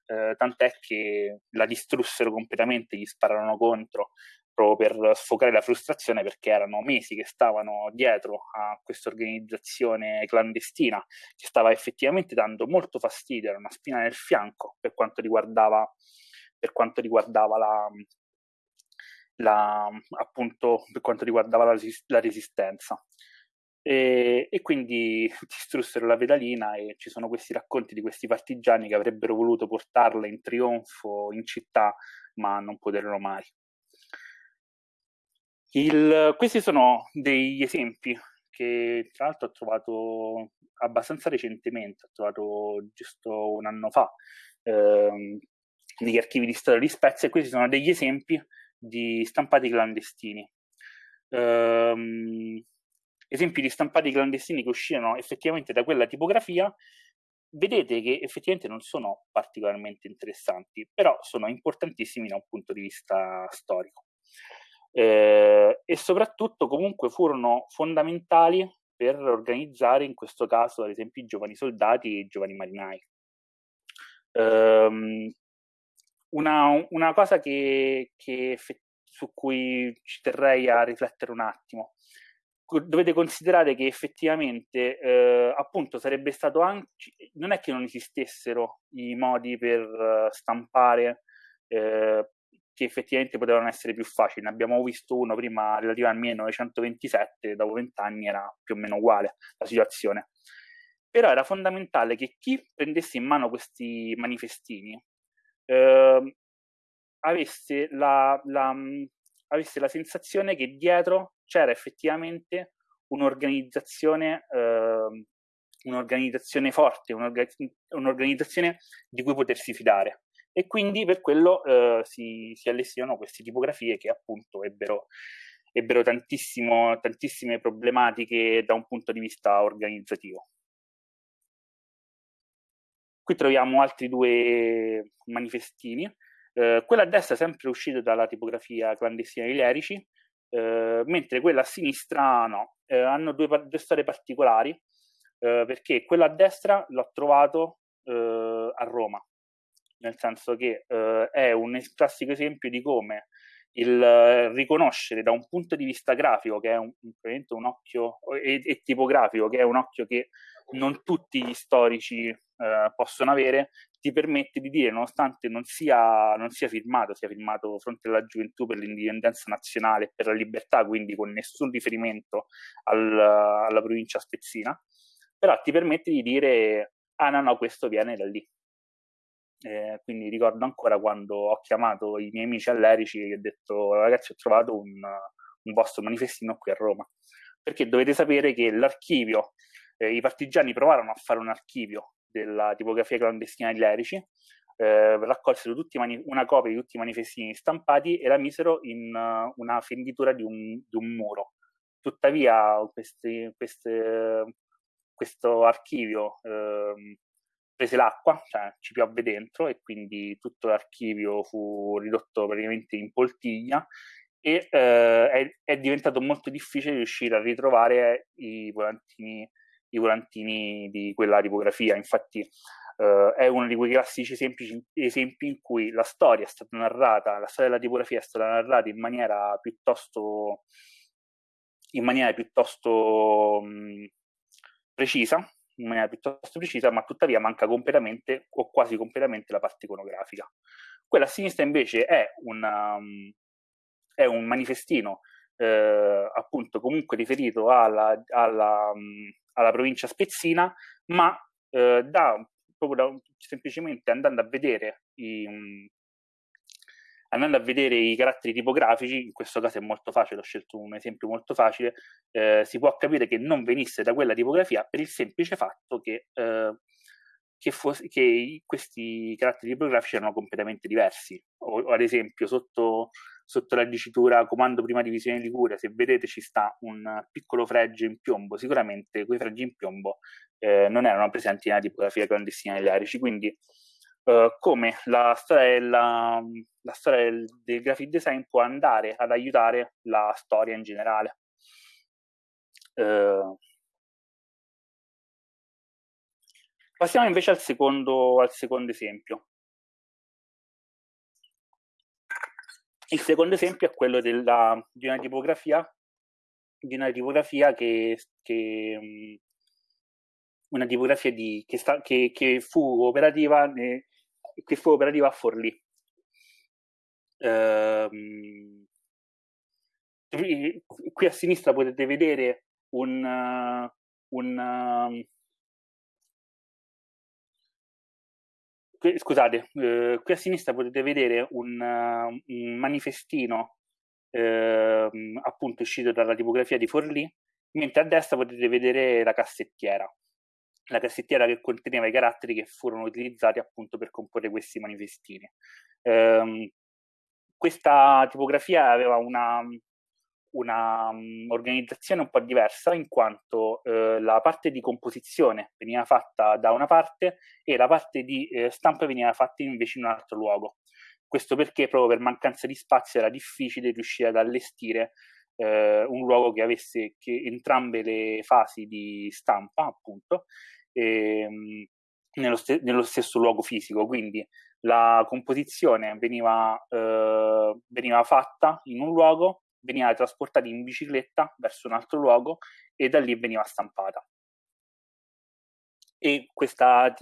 eh, tant'è che la distrussero completamente, gli spararono contro proprio per sfocare la frustrazione perché erano mesi che stavano dietro a questa organizzazione clandestina che stava effettivamente dando molto fastidio, era una spina nel fianco per quanto riguardava, per quanto riguardava la, la, appunto per quanto riguardava la, la resistenza. E, e, quindi (laughs) distrussero la pedalina e ci sono questi racconti di questi partigiani che avrebbero voluto portarla in trionfo in città, ma non poterono mai. Il, questi sono degli esempi che tra l'altro ho trovato abbastanza recentemente, ho trovato giusto un anno fa ehm, negli archivi di storia di Spezia e questi sono degli esempi di stampati clandestini. Ehm, esempi di stampati clandestini che uscirono effettivamente da quella tipografia, vedete che effettivamente non sono particolarmente interessanti, però sono importantissimi da un punto di vista storico. Eh, e soprattutto comunque furono fondamentali per organizzare in questo caso ad esempio i giovani soldati e i giovani marinai. Um, una, una, cosa che, che, su cui ci terrei a riflettere un attimo dovete considerare che effettivamente eh, appunto sarebbe stato anche non è che non esistessero i modi per uh, stampare eh, che effettivamente potevano essere più facili. Ne abbiamo visto uno prima relativo al 1927, dopo vent'anni era più o meno uguale la situazione. Però era fondamentale che chi prendesse in mano questi manifestini eh, avesse la, la, avesse la sensazione che dietro c'era effettivamente un'organizzazione, eh, un'organizzazione forte, un'orga- un'organizzazione di cui potersi fidare. E quindi per quello eh, si, si allestirono queste tipografie che appunto ebbero, ebbero tantissime problematiche da un punto di vista organizzativo. Qui troviamo altri due manifestini. Eh, quella a destra è sempre uscita dalla tipografia clandestina di Lerici, eh, mentre quella a sinistra no, eh, hanno due, due, storie particolari, eh, perché quella a destra l'ho trovato eh, a Roma, nel senso che è un classico esempio di come il riconoscere da un punto di vista grafico, che è un, un occhio, e, e, tipografico, che è un occhio che non tutti gli storici eh, possono avere, ti permette di dire, nonostante non sia, non sia firmato, sia firmato fronte alla gioventù per l'indipendenza nazionale e per la libertà, quindi con nessun riferimento al, alla provincia spezzina, però ti permette di dire, ah no, no, questo viene da lì. Eh, quindi ricordo ancora quando ho chiamato i miei amici all'Erici e ho detto, ragazzi, ho trovato un, un vostro manifestino qui a Roma. Perché dovete sapere che l'archivio, eh, i partigiani provarono a fare un archivio della tipografia clandestina di Lerici, eh, raccolsero mani- una copia di tutti i manifestini stampati e la misero in uh, una fenditura di un, di un, muro. Tuttavia questi, queste, questo archivio eh, prese l'acqua, cioè ci piovve dentro e quindi tutto l'archivio fu ridotto praticamente in poltiglia e eh, è, è, diventato molto difficile riuscire a ritrovare i volantini, i volantini di quella tipografia. Infatti eh, è uno di quei classici semplici esempi in cui la storia è stata narrata, la storia della tipografia è stata narrata in maniera piuttosto, in maniera piuttosto mh, precisa, in maniera piuttosto precisa, ma tuttavia manca completamente o quasi completamente la parte iconografica. Quella a sinistra invece è, una, um, è un manifestino eh, appunto comunque riferito alla, alla, um, alla provincia spezzina, ma eh, da, proprio da, semplicemente andando a vedere i, um, andando a vedere i caratteri tipografici, in questo caso è molto facile, ho scelto un esempio molto facile, eh, si può capire che non venisse da quella tipografia per il semplice fatto che, eh, che, fosse, che questi caratteri tipografici erano completamente diversi. O ad esempio, sotto, sotto, la dicitura comando prima divisione Liguria, se vedete ci sta un piccolo fregge in piombo, sicuramente quei freggi in piombo eh, non erano presenti nella tipografia clandestina degli arici, quindi Uh, come la storia, della, la storia del, del, graphic design può andare ad aiutare la storia in generale. Uh, passiamo invece al secondo, al secondo esempio. Il secondo esempio è quello della, di una tipografia, di una tipografia che, che una tipografia di, che, sta, che, che, fu operativa ne, che fu operativa a Forlì. Ehm, qui a sinistra potete vedere un, un uh, scusate, uh, qui a sinistra potete vedere un, un manifestino ehm, appunto uscito dalla tipografia di Forlì, mentre a destra potete vedere la cassettiera la cassettiera che conteneva i caratteri che furono utilizzati appunto per comporre questi manifestini. Um, questa tipografia aveva una, una um, organizzazione un po' diversa in quanto uh, la parte di composizione veniva fatta da una parte e la parte di uh, stampa veniva fatta invece in un altro luogo. Questo perché proprio per mancanza di spazio era difficile riuscire ad allestire uh, un luogo che avesse che entrambe le fasi di stampa, appunto, ehm, nello, st- nello, stesso luogo fisico, quindi la composizione veniva, eh, veniva fatta in un luogo, veniva trasportata in bicicletta verso un altro luogo e da lì veniva stampata. E questa,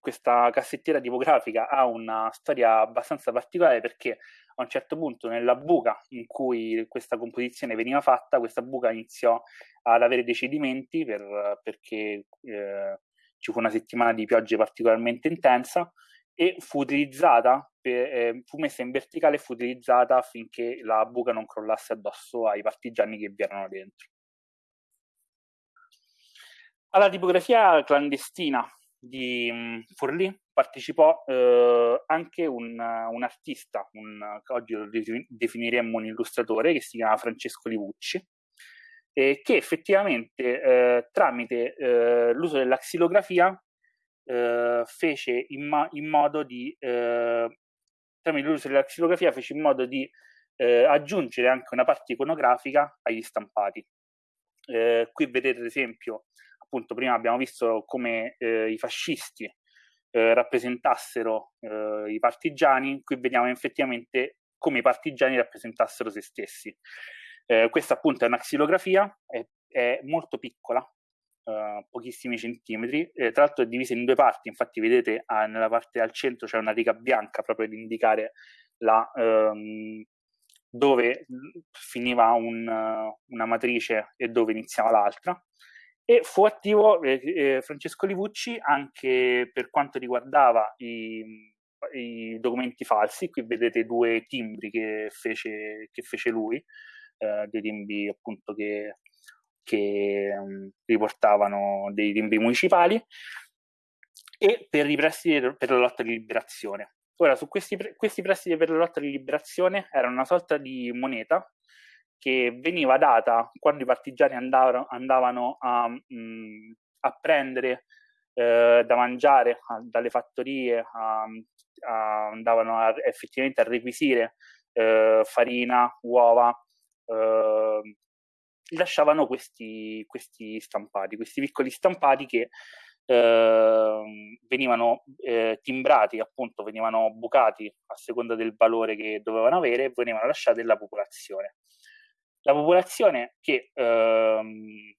questa cassettiera tipografica ha una storia abbastanza particolare perché a un certo punto nella buca in cui questa composizione veniva fatta, questa buca iniziò ad avere dei cedimenti per, perché eh, ci fu una settimana di piogge particolarmente intensa e fu utilizzata, per, eh, fu messa in verticale e fu utilizzata affinché la buca non crollasse addosso ai partigiani che vi erano dentro. Alla tipografia clandestina di um, Forlì partecipò eh, anche un, un artista, un, oggi lo definiremmo un illustratore, che si chiama Francesco Livucci, eh, che effettivamente eh, tramite eh, l'uso della xilografia eh, fece in, ma- in, modo di eh, tramite l'uso della xilografia fece in modo di eh, aggiungere anche una parte iconografica agli stampati. qui vedete ad esempio, appunto prima abbiamo visto come i fascisti rappresentassero i partigiani, qui vediamo effettivamente come i partigiani rappresentassero se stessi. Eh, questa appunto è una xilografia, è, è molto piccola, uh, pochissimi centimetri, eh, tra l'altro è divisa in due parti, infatti vedete ah, nella parte al centro c'è una riga bianca proprio ad indicare la, um, dove finiva un, una matrice e dove iniziava l'altra. E fu attivo eh, eh, Francesco Livucci anche per quanto riguardava i, i documenti falsi, qui vedete due timbri che fece, che fece lui, eh, dei timbri appunto che, che um, riportavano dei timbri municipali e per i prestiti per la lotta di liberazione. Ora, su questi, questi prestiti per la lotta di liberazione erano una sorta di moneta che veniva data quando i partigiani andavano, andavano a, mh, mm, a, prendere eh, da mangiare a, dalle fattorie, a, andavano effettivamente a requisire eh, farina, uova, eh, lasciavano questi, questi stampati, questi piccoli stampati che eh, venivano eh, timbrati, appunto, venivano bucati a seconda del valore che dovevano avere e venivano lasciati alla popolazione. La popolazione che ehm,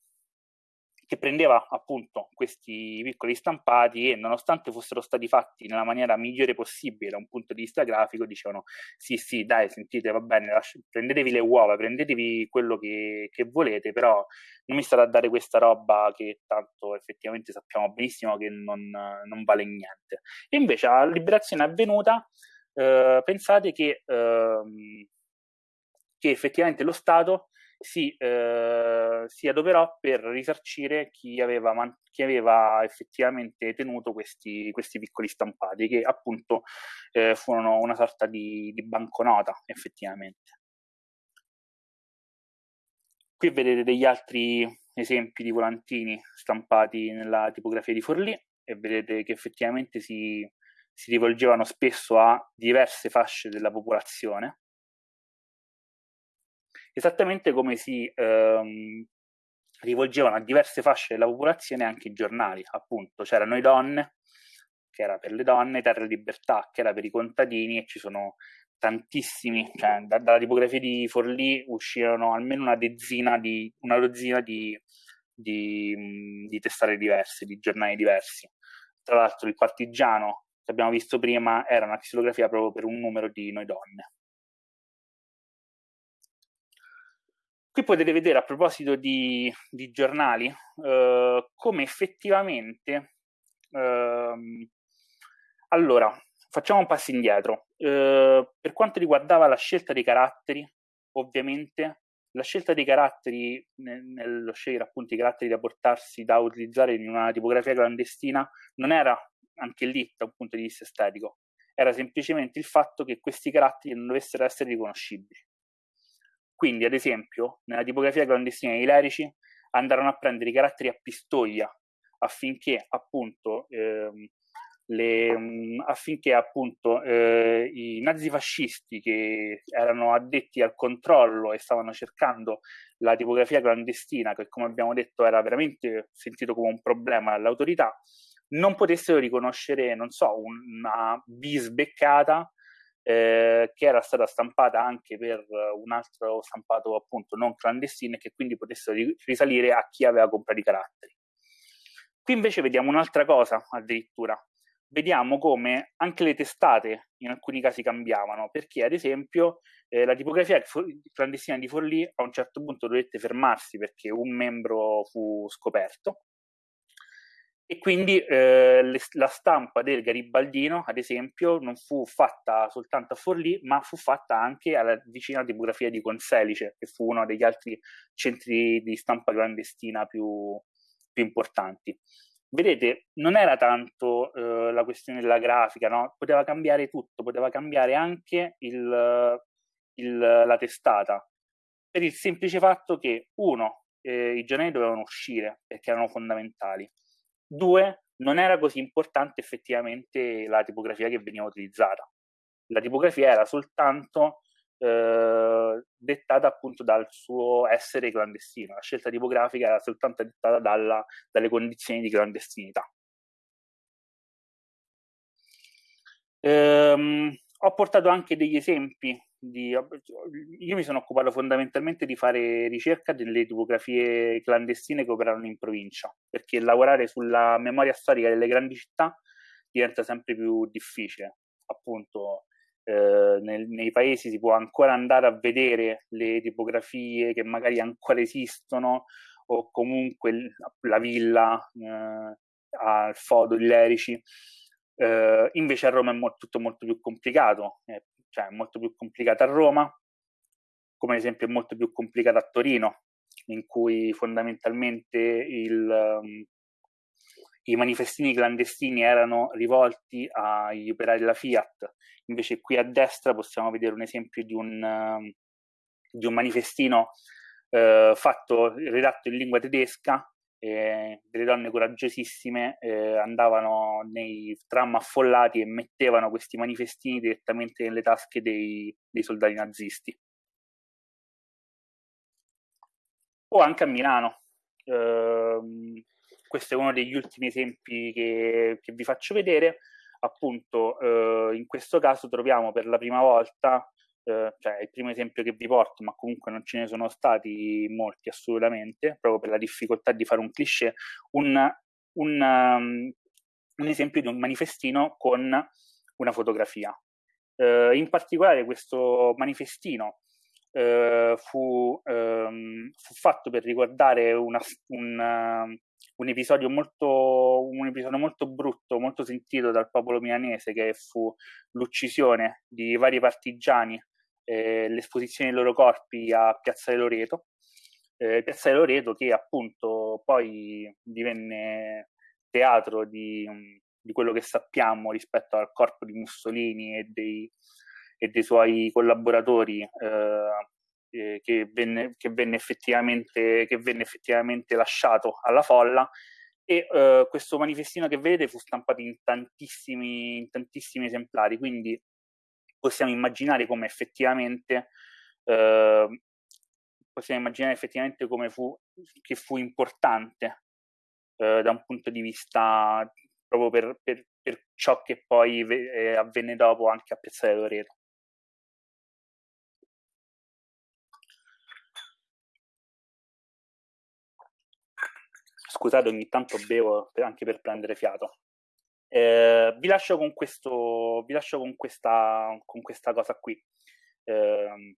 che prendeva appunto questi piccoli stampati e nonostante fossero stati fatti nella maniera migliore possibile da un punto di vista grafico dicevano sì sì dai sentite va bene lasci- prendetevi le uova prendetevi quello che, che, volete però non mi state a dare questa roba che tanto effettivamente sappiamo benissimo che non, non vale niente. E invece la liberazione avvenuta eh, pensate che, eh, che effettivamente lo Stato si, eh, si adoperò per risarcire chi aveva, man- chi aveva effettivamente tenuto questi, questi, piccoli stampati, che appunto eh, furono una sorta di, di banconota effettivamente. Qui vedete degli altri esempi di volantini stampati nella tipografia di Forlì e vedete che effettivamente si, si rivolgevano spesso a diverse fasce della popolazione esattamente come si ehm, rivolgevano a diverse fasce della popolazione anche i giornali, appunto c'erano i donne, che era per le donne, Terra e Libertà, che era per i contadini e ci sono tantissimi, cioè da, dalla tipografia di Forlì uscirono almeno una dozzina di, una dozzina di, di, di testate diverse, di giornali diversi. Tra l'altro il partigiano che abbiamo visto prima era una xilografia proprio per un numero di noi donne. Qui potete vedere a proposito di, di giornali eh, come effettivamente... Eh, allora, facciamo un passo indietro. Eh, per quanto riguardava la scelta dei caratteri, ovviamente la scelta dei caratteri, nello scegliere appunto i caratteri da portarsi, da utilizzare in una tipografia clandestina, non era anche lì da un punto di vista estetico, era semplicemente il fatto che questi caratteri non dovessero essere riconoscibili. Quindi, ad esempio, nella tipografia clandestina dei lerici andarono a prendere i caratteri a pistoglia affinché appunto, ehm, le, mm, affinché appunto eh, i nazifascisti che erano addetti al controllo e stavano cercando la tipografia clandestina, che come abbiamo detto era veramente sentito come un problema dall'autorità, non potessero riconoscere, non so, una bisbeccata eh, che era stata stampata anche per un altro stampato appunto non clandestino e che quindi potessero risalire a chi aveva comprato i caratteri. Qui invece vediamo un'altra cosa addirittura, vediamo come anche le testate in alcuni casi cambiavano, perché ad esempio eh, la tipografia clandestina di Forlì a un certo punto dovette fermarsi perché un membro fu scoperto e quindi eh, le, la stampa del Garibaldino, ad esempio, non fu fatta soltanto a Forlì, ma fu fatta anche alla vicina tipografia di Conselice, che fu uno degli altri centri di stampa clandestina più, più importanti. Vedete, non era tanto eh, la questione della grafica, no? poteva cambiare tutto, poteva cambiare anche il, il, la testata, per il semplice fatto che, uno, eh, i giornali dovevano uscire perché erano fondamentali Due, non era così importante effettivamente la tipografia che veniva utilizzata. La tipografia era soltanto eh, dettata appunto dal suo essere clandestino, la scelta tipografica era soltanto dettata dalla, dalle condizioni di clandestinità. Ehm, ho portato anche degli esempi di, io mi sono occupato fondamentalmente di fare ricerca delle tipografie clandestine che operano in provincia, perché lavorare sulla memoria storica delle grandi città diventa sempre più difficile. Appunto, eh, nel, nei paesi si può ancora andare a vedere le tipografie che magari ancora esistono, o comunque la villa eh, al Fodo di Lerici. Uh, invece a Roma è mo- tutto molto più complicato, è cioè è molto più complicata a Roma, come ad esempio è molto più complicata a Torino, in cui fondamentalmente il, um, i manifestini clandestini erano rivolti agli operai della Fiat, invece qui a destra possiamo vedere un esempio di un, uh, di un manifestino uh, fatto, redatto in lingua tedesca, eh, delle donne coraggiosissime eh, andavano nei tram affollati e mettevano questi manifestini direttamente nelle tasche dei, dei soldati nazisti. O anche a Milano. Eh, questo è uno degli ultimi esempi che, che vi faccio vedere. Appunto, eh, in questo caso troviamo per la prima volta, eh, cioè è il primo esempio che vi porto, ma comunque non ce ne sono stati molti assolutamente, proprio per la difficoltà di fare un cliché, un, un, um, un esempio di un manifestino con una fotografia. Eh, in particolare questo manifestino eh, fu, ehm, fu, fatto per ricordare una, un, un episodio molto, un episodio molto brutto, molto sentito dal popolo milanese, che fu l'uccisione di vari partigiani, eh, l'esposizione dei loro corpi a Piazza Loreto. Eh, Piazza Loreto che appunto poi divenne teatro di, di, quello che sappiamo rispetto al corpo di Mussolini e dei, e dei suoi collaboratori eh, eh, che, venne, che, venne effettivamente, che venne effettivamente lasciato alla folla e eh, questo manifestino che vedete fu stampato in tantissimi, in tantissimi esemplari, quindi possiamo immaginare come effettivamente eh, possiamo immaginare effettivamente come fu che fu importante eh, da un punto di vista proprio per, per, per ciò che poi ve- avvenne dopo anche a Piazzale Loreto. Scusate, ogni tanto bevo anche per prendere fiato. Eh, vi lascio con questo, vi lascio con questa, con questa cosa qui, eh,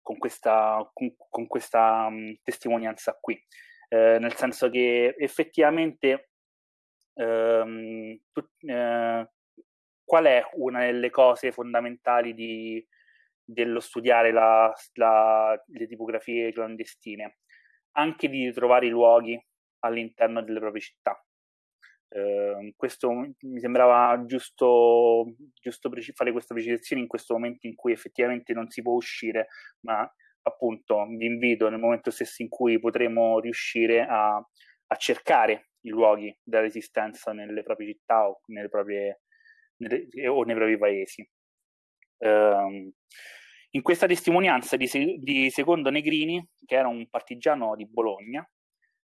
con questa, con, con questa um, testimonianza qui, eh, nel senso che effettivamente ehm, tu, eh, qual è una delle cose fondamentali di, dello studiare la, la, le tipografie clandestine? Anche di trovare i luoghi all'interno delle proprie città. Eh, questo mi sembrava giusto, giusto preci- fare questa precisazione in questo momento in cui effettivamente non si può uscire, ma appunto vi invito nel momento stesso in cui potremo riuscire a, a cercare i luoghi della resistenza nelle proprie città o, nelle proprie, nelle, o nei propri paesi. Eh, in questa testimonianza di, di Secondo Negrini, che era un partigiano di Bologna,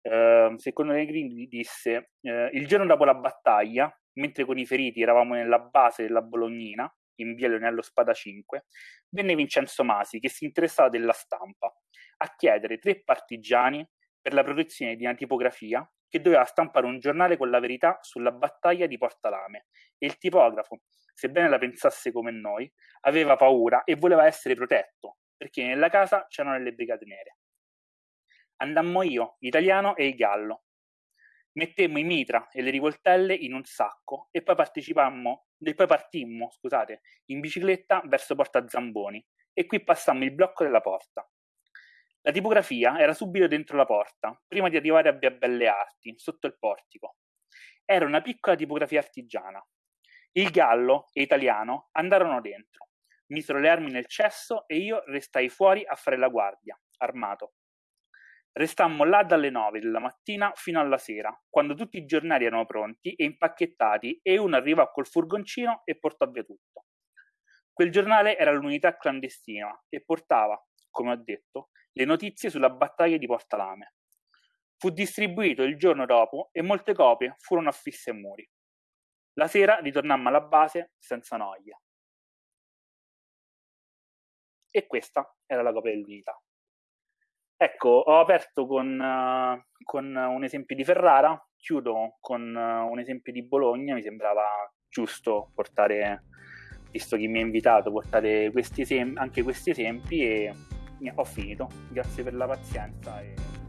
Uh, secondo Negrini disse uh, il giorno dopo la battaglia, mentre con i feriti eravamo nella base della Bolognina, in via Leonello Spada 5, venne Vincenzo Masi, che si interessava della stampa, a chiedere tre partigiani per la protezione di una tipografia che doveva stampare un giornale con la verità sulla battaglia di Portalame e il tipografo, sebbene la pensasse come noi, aveva paura e voleva essere protetto, perché nella casa c'erano le brigate nere. Andammo io, l'italiano e il gallo. Mettemmo i mitra e le rivoltelle in un sacco e poi e poi partimmo, scusate, in bicicletta verso Porta Zamboni e qui passammo il blocco della porta. La tipografia era subito dentro la porta, prima di arrivare a Via Belle Arti, sotto il portico. Era una piccola tipografia artigiana. Il gallo e italiano andarono dentro, misero le armi nel cesso e io restai fuori a fare la guardia, armato. Restammo là dalle nove della mattina fino alla sera, quando tutti i giornali erano pronti e impacchettati e uno arrivò col furgoncino e portò via tutto. Quel giornale era l'unità clandestina e portava, come ho detto, le notizie sulla battaglia di Portalame. Fu distribuito il giorno dopo e molte copie furono affisse ai muri. La sera ritornammo alla base senza noia. E questa era la copia dell'unità. Ecco, ho aperto con, uh, con, un esempio di Ferrara, chiudo con uh, un esempio di Bologna, mi sembrava giusto portare, visto chi mi ha invitato, portare questi esem- anche questi esempi e ho finito. Grazie per la pazienza. E...